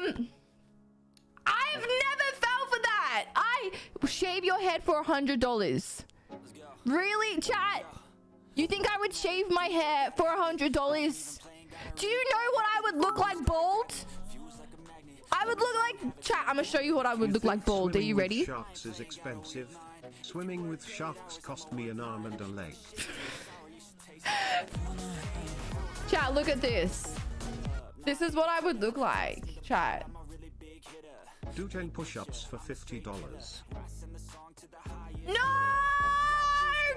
Um, I've never fell for that. I shave your head for a hundred dollars. Really, chat? You think I would shave my hair for a hundred dollars? Do you know what I would look like bald? I would look like chat. I'm gonna show you what I would You look like bald. Are you ready? Sharks is expensive. Swimming with sharks cost me an arm and a leg. Chat, look at this. This is what I would look like. Chat. Do 10 push-ups for $50. No!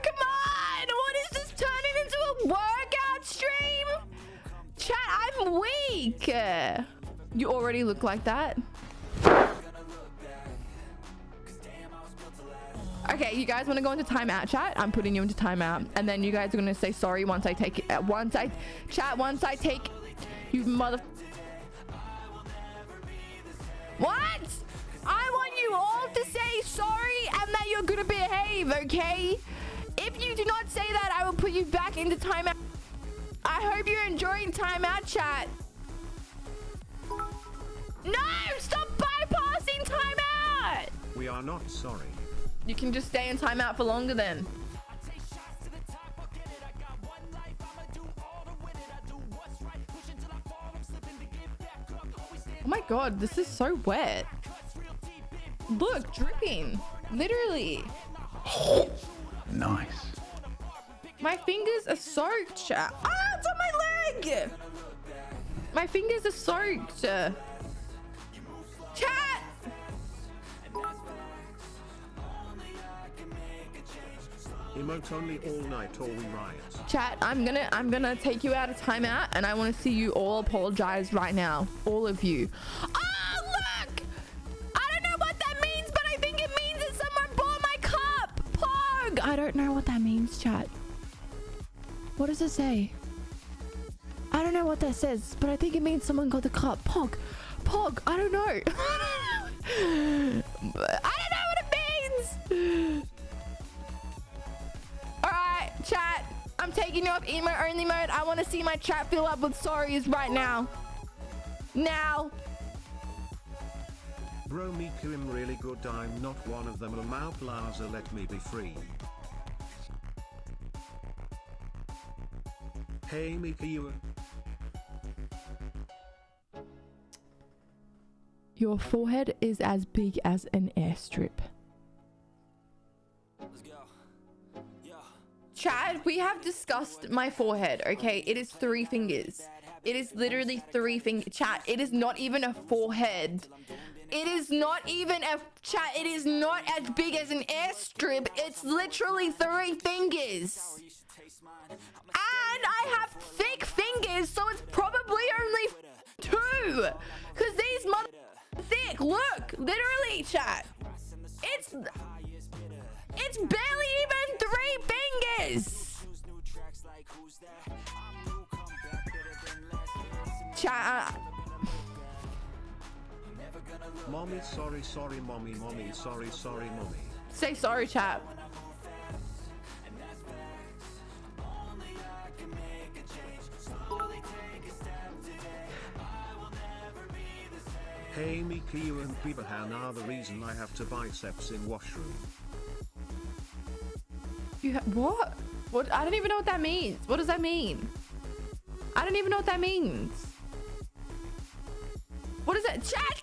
Come on! What is this turning into a workout stream? Chat, I'm weak. You already look like that. Okay, you guys want to go into timeout, chat? I'm putting you into timeout, and then you guys are gonna say sorry once I take it. Once I chat, once I take you mother. Gonna behave, okay? If you do not say that, I will put you back into timeout. I hope you're enjoying timeout, chat. No! Stop bypassing timeout! We are not sorry. You can just stay in timeout for longer then. Oh my god, this is so wet. Look, dripping. Literally. Nice. My fingers are soaked. chat. Ah, it's on my leg. My fingers are soaked. Chat. Emote only all night or we riot. Chat, I'm gonna I'm gonna take you out of timeout and I want to see you all apologize right now. All of you. Oh I don't know what that means, chat. What does it say? I don't know what that says, but I think it means someone got the cup. Pog! Pog! I don't know. I don't know what it means! Alright, chat. I'm taking you off emote only mode. I want to see my chat fill up with sorries right now. Now. Bro Miku am really good I'm not one of them Lamau Plaza let me be free. Hey Miku you Your forehead is as big as an airstrip. Chat, we have discussed my forehead, okay? It is three fingers. It is literally three fingers. Chat, it is not even a forehead. It is not even a chat. It is not as big as an airstrip. It's literally three fingers. And I have thick fingers, so it's probably only two. Because these mother thick. Look, literally, chat. It's it's barely even three fingers. Chat. Mommy sorry sorry mommy mommy sorry sorry mommy. Say sorry, chat. Hey Miku you and Bibahan are the reason I have to biceps in washroom. You ha- what? What? I don't even know what that means. What does that mean? I don't even know what that means. What is it? Chat, stop! Don't spam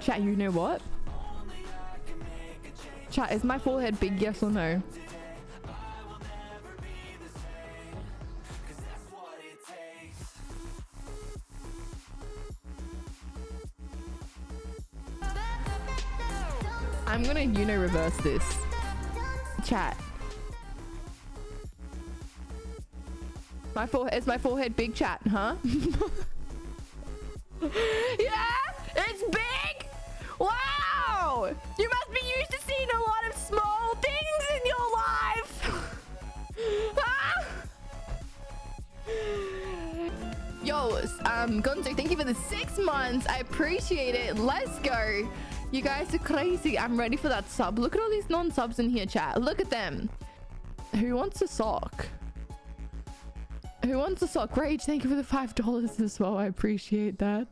Chat, you know what? Chat, is my forehead big, yes or no? I'm gonna Uno reverse this. Chat. My forehead is my forehead big chat, huh? yeah, it's big. Wow, you must be used to seeing a lot of small things in your life. ah! Yo, um, Gonzo, thank you for the six months. I appreciate it. Let's go. You guys are crazy. I'm ready for that sub. Look at all these non-subs in here, chat. Look at them. Who wants a sock? Who wants a sock? Rage, thank you for the five dollars as well. I appreciate that.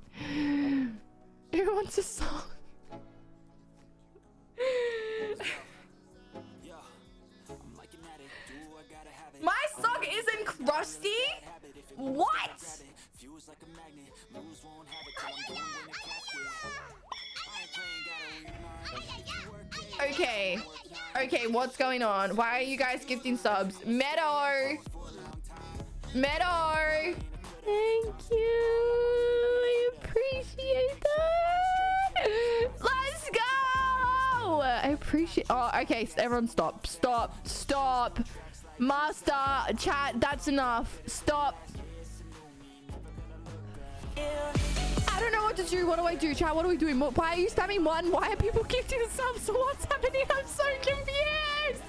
Who wants a sock? My sock isn't crusty. What? Okay. Okay, what's going on? Why are you guys gifting subs? Meadow! Meadow! Thank you. Appreciate that. Let's go! I appreciate... Oh, okay. Everyone stop. Stop. Stop. Master, chat, that's enough. Stop. I don't know what to do. What do I do, chat? What are we doing? Why are you spamming one? Why are people gifting subs? What's happening? I'm so confused.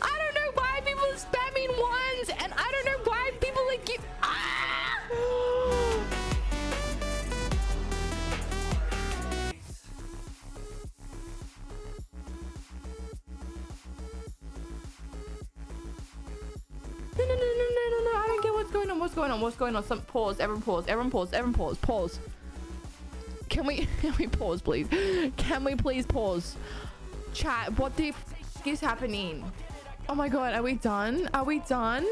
I don't know why people spamming ones, and what's going on. What's going on? Some pause. Everyone pause. Everyone pause. Everyone pause. Pause. Can we can we pause, please? Can we please pause? Chat, what the is happening? Oh my god, are we done? Are we done?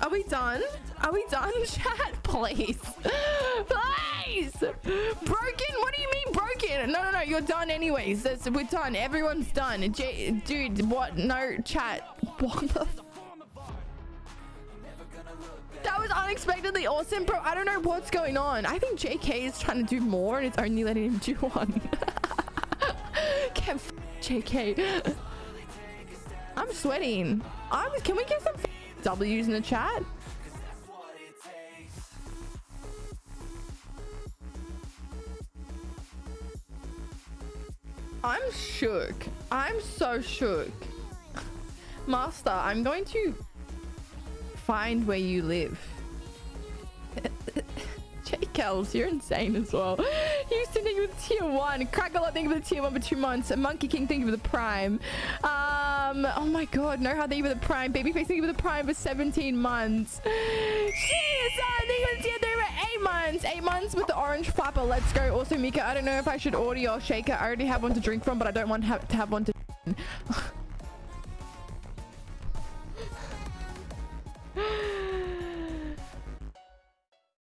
Are we done? Are we done, chat? Please. Please! Broken? What do you mean broken? No, no, no, you're done anyways. That's, we're done. Everyone's done. J dude, what? No, chat. What the unexpectedly awesome, bro. I don't know what's going on. I think JK is trying to do more and it's only letting him do one. Can't JK. I'm sweating. I'm, can we get some W's in the chat? I'm shook. I'm so shook. Master, I'm going to find where you live. You're insane as well. Houston, thank you for the tier one. Crackle, thank you for the tier one for two months. Monkey King, thank you for the prime. Um, oh my god, no, how thank you for the prime. Babyface, thank you for the prime for 17 months. Cheers, uh, thank you for the tier three for eight months. Eight months with the orange flapper. Let's go. Also, Mika, I don't know if I should order your shaker. I already have one to drink from, but I don't want to to have one to